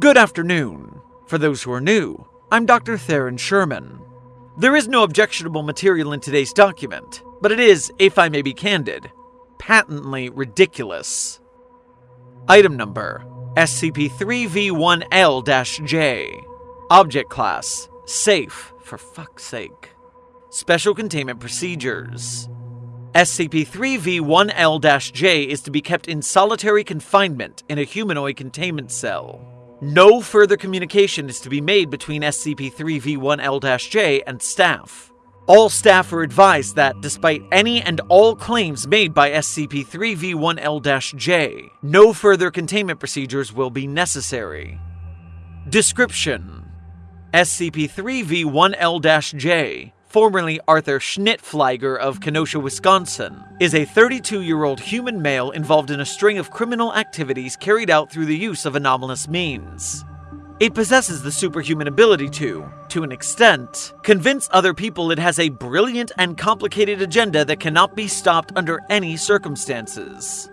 Good afternoon. For those who are new, I'm Dr. Theron Sherman. There is no objectionable material in today's document, but it is, if I may be candid, patently ridiculous. Item number SCP 3V1L J. Object Class Safe, for fuck's sake. Special Containment Procedures SCP 3V1L J is to be kept in solitary confinement in a humanoid containment cell. No further communication is to be made between SCP 3V1L J and staff. All staff are advised that, despite any and all claims made by SCP 3V1L J, no further containment procedures will be necessary. Description SCP-3V1L J, formerly Arthur Schnittfliger of Kenosha, Wisconsin, is a 32 year old human male involved in a string of criminal activities carried out through the use of anomalous means. It possesses the superhuman ability to, to an extent, convince other people it has a brilliant and complicated agenda that cannot be stopped under any circumstances.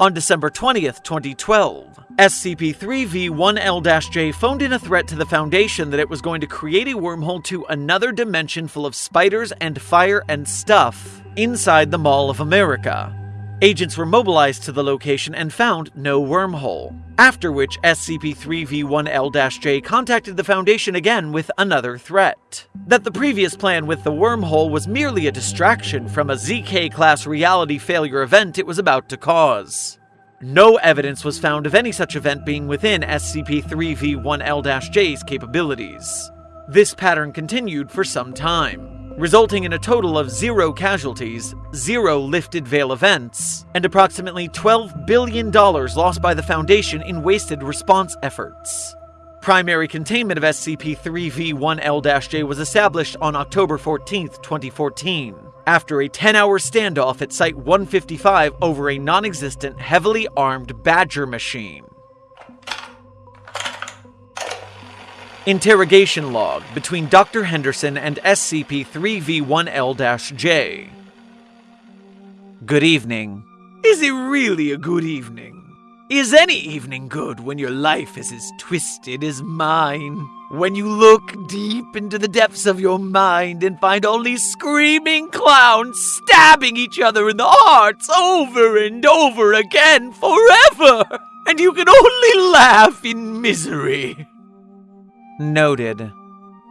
On December 20th, 2012, SCP-3V1L-J phoned in a threat to the Foundation that it was going to create a wormhole to another dimension full of spiders and fire and stuff inside the Mall of America. Agents were mobilized to the location and found no wormhole. After which, SCP-3V1L-J contacted the Foundation again with another threat. That the previous plan with the wormhole was merely a distraction from a ZK-class reality failure event it was about to cause. No evidence was found of any such event being within SCP-3V1L-J's capabilities. This pattern continued for some time, resulting in a total of zero casualties, zero lifted veil events, and approximately $12 billion lost by the Foundation in wasted response efforts. Primary containment of SCP-3V1L-J was established on October 14, 2014, after a 10-hour standoff at Site 155 over a non-existent, heavily armed Badger machine. Interrogation log between Dr. Henderson and SCP-3V1L-J. Good evening. Is it really a good evening? Is any evening good when your life is as twisted as mine? When you look deep into the depths of your mind and find only screaming clowns stabbing each other in the hearts over and over again forever, and you can only laugh in misery. Noted.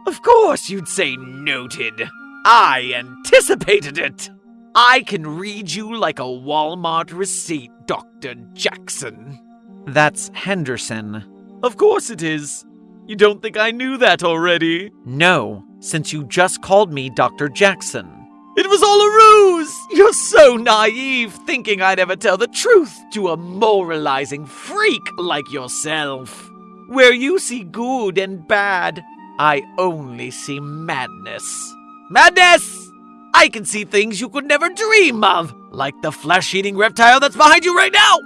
Of course you'd say noted. I anticipated it. I can read you like a Walmart receipt, Dr. Jackson. That's Henderson. Of course it is. You don't think I knew that already? No, since you just called me Dr. Jackson. It was all a ruse! You're so naive, thinking I'd ever tell the truth to a moralizing freak like yourself. Where you see good and bad, I only see madness. Madness! I can see things you could never dream of, like the flesh eating reptile that's behind you right now!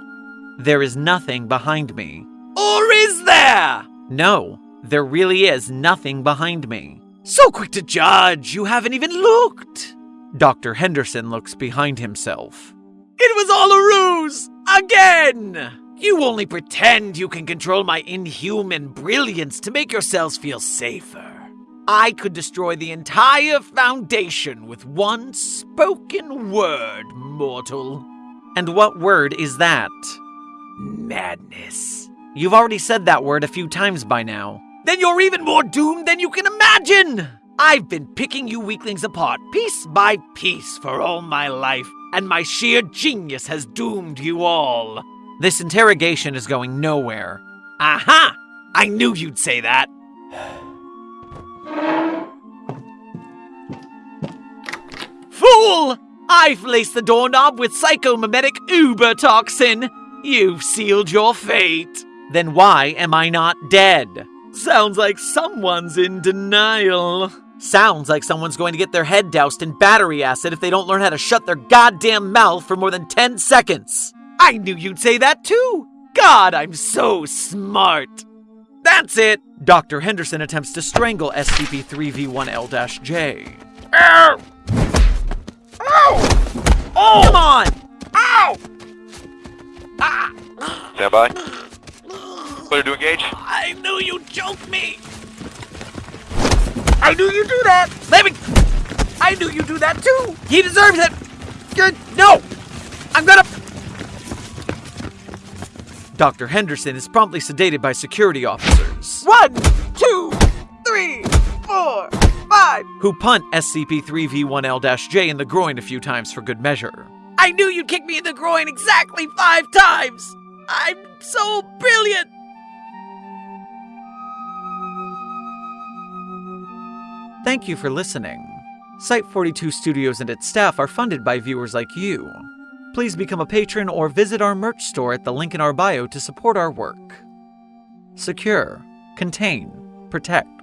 There is nothing behind me. Or is there? No, there really is nothing behind me. So quick to judge, you haven't even looked! Dr. Henderson looks behind himself. It was all a ruse! Again! You only pretend you can control my inhuman brilliance to make yourselves feel safer. I could destroy the entire Foundation with one spoken word, mortal. And what word is that? Madness. You've already said that word a few times by now. Then you're even more doomed than you can imagine! I've been picking you weaklings apart piece by piece for all my life, and my sheer genius has doomed you all. This interrogation is going nowhere. Aha! I knew you'd say that. Fool! I've laced the doorknob with psychomimetic uber toxin. You've sealed your fate. Then why am I not dead? Sounds like someone's in denial. Sounds like someone's going to get their head doused in battery acid if they don't learn how to shut their goddamn mouth for more than 10 seconds. I knew you'd say that too. God, I'm so smart. That's it. Dr. Henderson attempts to strangle SCP-3V1L-J. Ow! Ow! Oh! Come on! Ow! Ah! Stand by. Clear to engage. I knew you'd choke me! I knew you'd do that! Let me. I knew you'd do that too! He deserves it! Good. No! I'm gonna. Dr. Henderson is promptly sedated by security officers. One, two, three, four, five. Who punt SCP 3V1L J in the groin a few times for good measure. I knew you'd kick me in the groin exactly five times! I'm so brilliant! Thank you for listening. Site 42 Studios and its staff are funded by viewers like you. Please become a patron or visit our merch store at the link in our bio to support our work. Secure, contain, protect.